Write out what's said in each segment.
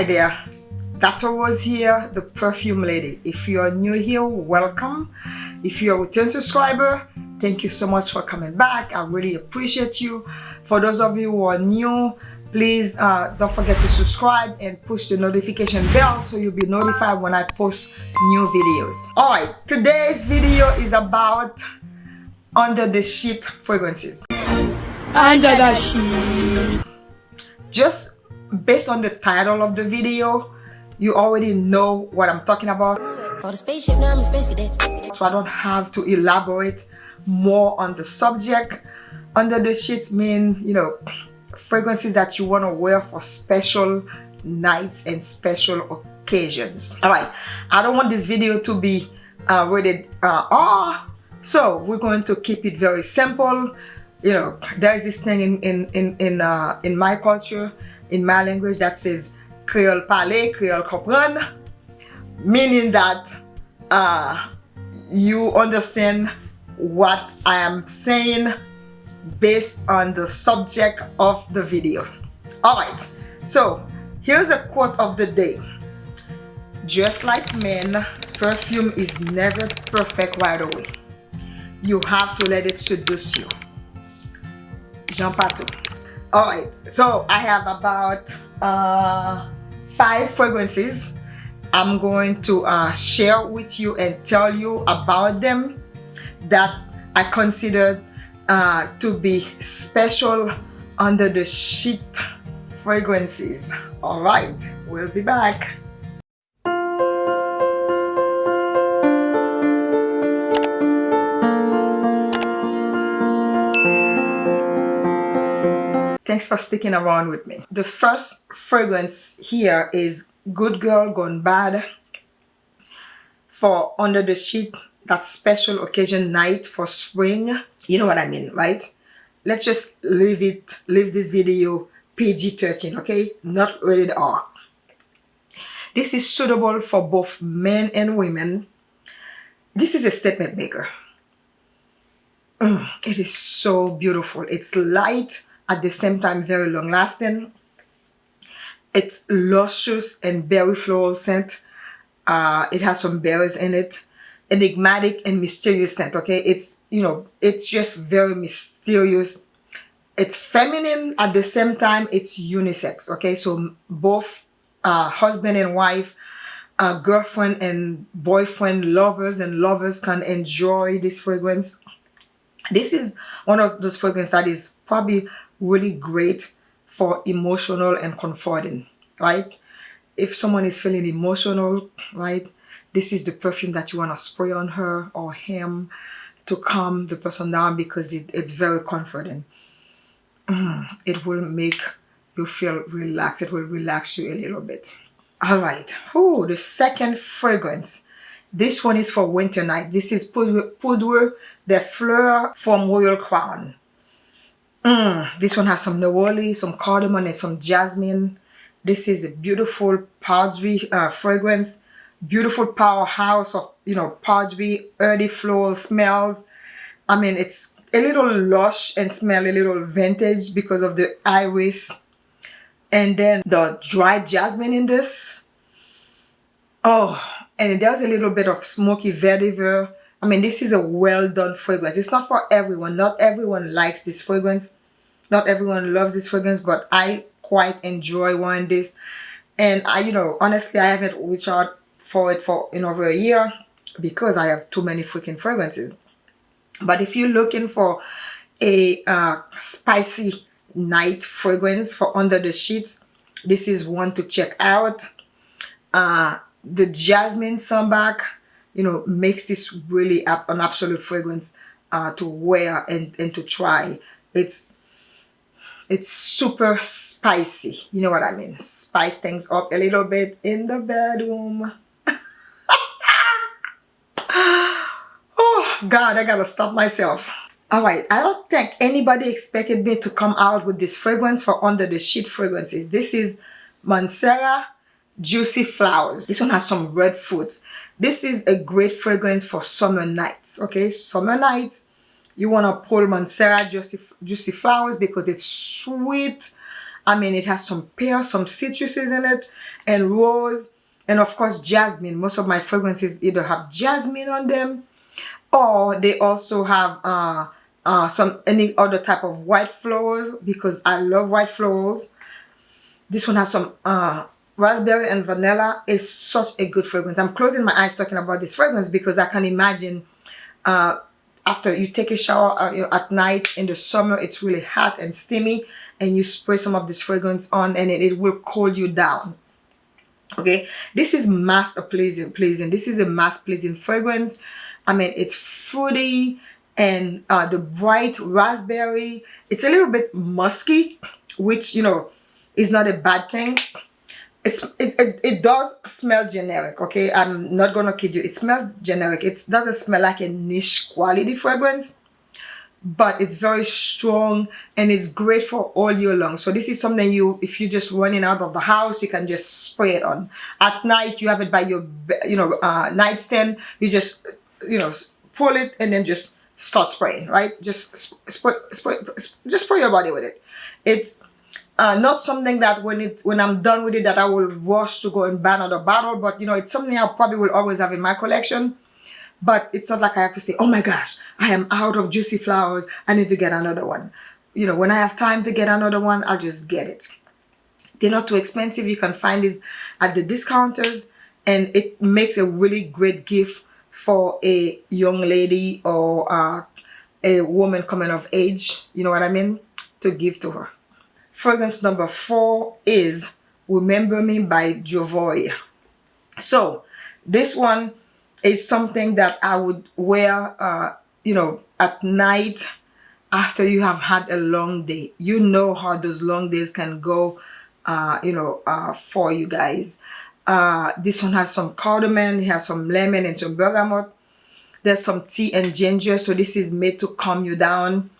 Hi there, Dr. Rose here, the perfume lady. If you are new here, welcome. If you're a return subscriber, thank you so much for coming back. I really appreciate you. For those of you who are new, please uh, don't forget to subscribe and push the notification bell so you'll be notified when I post new videos. Alright, today's video is about under the sheet fragrances. Under the sheet. Just based on the title of the video, you already know what I'm talking about. So I don't have to elaborate more on the subject. Under the sheets mean, you know, fragrances that you want to wear for special nights and special occasions. Alright, I don't want this video to be uh, rated uh, R, so we're going to keep it very simple. You know, there's this thing in in in in, uh, in my culture, in my language that says Creole parler, Creole comprendre, meaning that uh, you understand what I am saying based on the subject of the video. Alright, so here's a quote of the day. Just like men, perfume is never perfect right away. You have to let it seduce you. Jean Patou. Alright, so I have about uh, five fragrances I'm going to uh, share with you and tell you about them that I considered uh, to be special under the sheet fragrances. Alright, we'll be back. Thanks for sticking around with me. The first fragrance here is Good Girl Gone Bad for under the sheet that special occasion night for spring. You know what I mean right? Let's just leave it leave this video PG-13 okay? Not rated R. This is suitable for both men and women. This is a statement maker. Mm, it is so beautiful. It's light at the same time very long lasting it's luscious and berry floral scent uh, it has some berries in it. Enigmatic and mysterious scent okay? It's you know it's just very mysterious. It's feminine at the same time it's unisex okay? So both uh, husband and wife uh, girlfriend and boyfriend lovers and lovers can enjoy this fragrance. This is one of those fragrances that is probably really great for emotional and comforting right if someone is feeling emotional right this is the perfume that you want to spray on her or him to calm the person down because it, it's very comforting. Mm, it will make you feel relaxed. It will relax you a little bit. All right. Oh, the second fragrance. This one is for winter night. This is Poudre, Poudre de Fleur from Royal Crown. Mm, this one has some neroli, some cardamom, and some jasmine. This is a beautiful powdery uh, fragrance. Beautiful powerhouse of you know powdery earthy floral smells. I mean it's a little lush and smell a little vintage because of the iris. And then the dried jasmine in this. Oh and there's a little bit of smoky vetiver i mean this is a well done fragrance it's not for everyone not everyone likes this fragrance not everyone loves this fragrance but i quite enjoy wearing this and i you know honestly i haven't reached out for it for in over a year because I have too many freaking fragrances. But if you're looking for a uh, spicy night fragrance for under the sheets, this is one to check out. Uh, the Jasmine Sambac, you know, makes this really an absolute fragrance uh, to wear and, and to try. It's it's super spicy. You know what I mean? Spice things up a little bit in the bedroom. Oh God, I gotta stop myself. Alright, I don't think anybody expected me to come out with this fragrance for under the sheet fragrances. This is Mancera Juicy Flowers. This one has some red fruits. This is a great fragrance for summer nights, okay? Summer nights, you want to pull Mancera Juicy, Juicy Flowers because it's sweet. I mean, it has some pear, some citruses in it, and rose, and of course jasmine. Most of my fragrances either have jasmine on them, or they also have uh, uh, some any other type of white flowers because I love white flowers. This one has some uh, raspberry and vanilla. is such a good fragrance. I'm closing my eyes talking about this fragrance because I can imagine uh, after you take a shower uh, you know, at night in the summer, it's really hot and steamy and you spray some of this fragrance on and it, it will cool you down. Okay? This is mass pleasing pleasing. This is a mass pleasing fragrance. I mean it's fruity and uh, the bright raspberry. It's a little bit musky which you know is not a bad thing it's it, it, it does smell generic okay? I'm not gonna kid you. It smells generic. It doesn't smell like a niche quality fragrance but it's very strong and it's great for all year long. So this is something you if you're just running out of the house you can just spray it on. At night you have it by your you know uh, nightstand. You just you know pull it and then just start spraying right? Just spray, spray just spray your body with it. It's uh, not something that when it when I'm done with it that I will rush to go and buy another bottle but you know it's something I probably will always have in my collection but it's not like I have to say, oh my gosh, I am out of juicy flowers. I need to get another one. You know, when I have time to get another one, I'll just get it. They're not too expensive. You can find these at the discounters and it makes a really great gift for a young lady or uh, a woman coming of age. You know what I mean? To give to her. Fragrance number four is Remember Me by Jovoy. So this one is something that I would wear, uh, you know, at night after you have had a long day. You know how those long days can go, uh, you know, uh, for you guys. Uh, this one has some cardamom, it has some lemon and some bergamot. There's some tea and ginger, so this is made to calm you down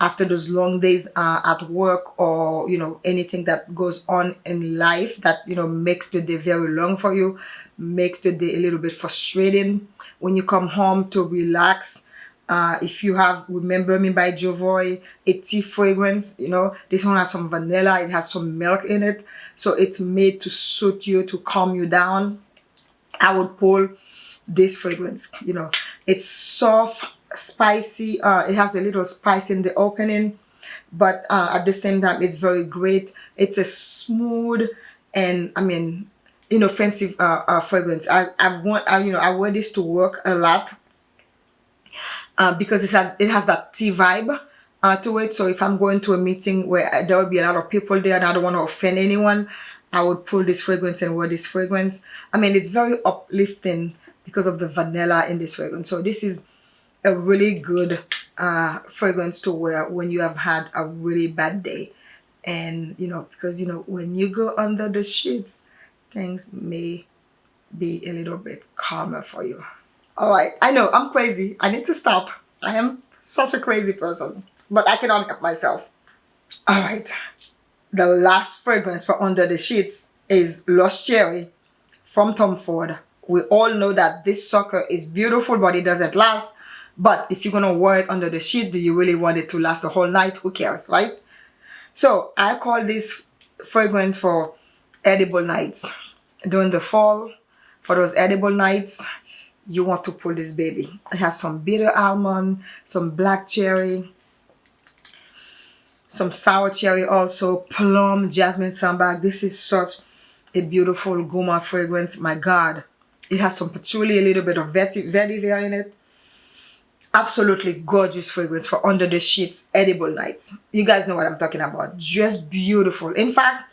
after those long days uh, at work or, you know, anything that goes on in life that, you know, makes the day very long for you makes the day a little bit frustrating. When you come home to relax uh, if you have remember me by jovoy a tea fragrance you know this one has some vanilla it has some milk in it. So it's made to suit you to calm you down. I would pull this fragrance you know. It's soft spicy uh, it has a little spice in the opening but uh, at the same time it's very great it's a smooth and i mean inoffensive uh, uh, fragrance. I, I want, I, you know, I wear this to work a lot uh, because it has, it has that tea vibe uh, to it. So if I'm going to a meeting where there will be a lot of people there and I don't want to offend anyone, I would pull this fragrance and wear this fragrance. I mean, it's very uplifting because of the vanilla in this fragrance. So this is a really good uh, fragrance to wear when you have had a really bad day. And, you know, because, you know, when you go under the sheets, things may be a little bit calmer for you. All right, I know I'm crazy. I need to stop. I am such a crazy person, but I cannot help myself. All right, the last fragrance for Under the Sheets is Lost Cherry from Tom Ford. We all know that this sucker is beautiful, but it doesn't last. But if you're going to wear it under the sheet, do you really want it to last the whole night? Who cares, right? So I call this fragrance for edible nights. During the fall for those edible nights you want to pull this baby. It has some bitter almond some black cherry some sour cherry also plum jasmine sambac this is such a beautiful gourmand fragrance. My god it has some patchouli a little bit of vetiver in it absolutely gorgeous fragrance for under the sheets edible nights you guys know what i'm talking about just beautiful in fact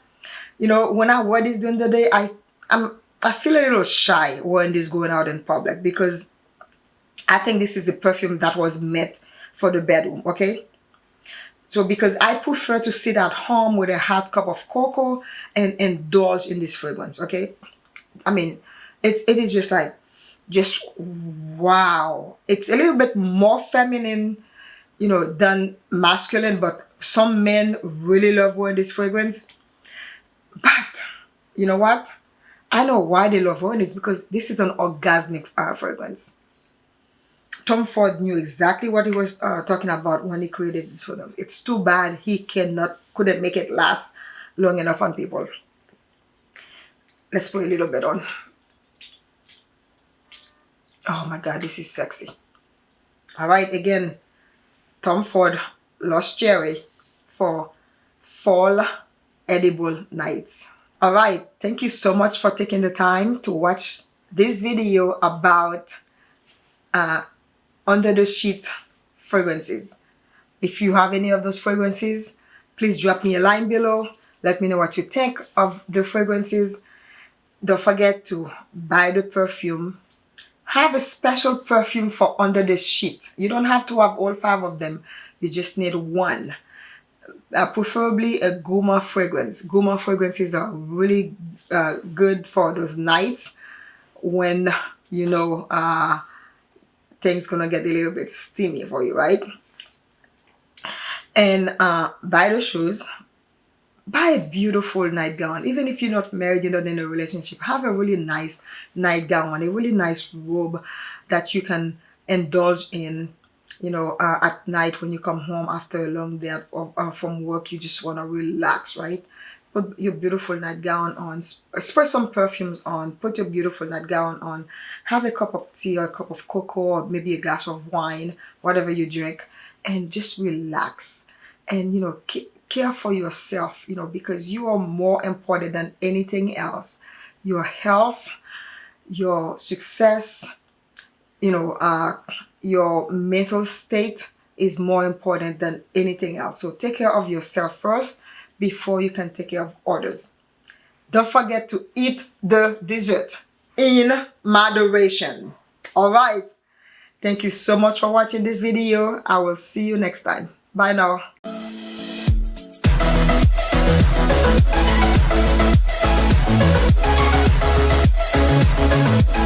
you know when i wear this during the day i I'm, I feel a little shy when this going out in public because I think this is the perfume that was meant for the bedroom, okay? So because I prefer to sit at home with a hot cup of cocoa and indulge in this fragrance, okay? I mean, it's, it is just like, just wow. It's a little bit more feminine, you know, than masculine, but some men really love wearing this fragrance. But, you know what? I know why they love wearing is because this is an orgasmic uh, fragrance. Tom Ford knew exactly what he was uh, talking about when he created this for them. It's too bad he cannot couldn't make it last long enough on people. Let's put a little bit on. Oh my God, this is sexy. All right, again, Tom Ford Lost Cherry for fall edible nights. All right, thank you so much for taking the time to watch this video about uh, under the sheet fragrances. If you have any of those fragrances, please drop me a line below. Let me know what you think of the fragrances. Don't forget to buy the perfume. Have a special perfume for under the sheet. You don't have to have all five of them. You just need one. Uh, preferably a Gourmand fragrance. Gourmand fragrances are really uh, good for those nights when, you know, uh, things gonna get a little bit steamy for you, right? And uh, buy the shoes, buy a beautiful nightgown. Even if you're not married, you're not in a relationship, have a really nice nightgown, a really nice robe that you can indulge in you know uh, at night when you come home after a long day uh, from work you just want to relax right put your beautiful nightgown on spray some perfumes on put your beautiful nightgown on have a cup of tea or a cup of cocoa or maybe a glass of wine whatever you drink and just relax and you know care for yourself you know because you are more important than anything else your health your success you know uh your mental state is more important than anything else so take care of yourself first before you can take care of others. Don't forget to eat the dessert in moderation. Alright. Thank you so much for watching this video. I will see you next time. Bye now. Thank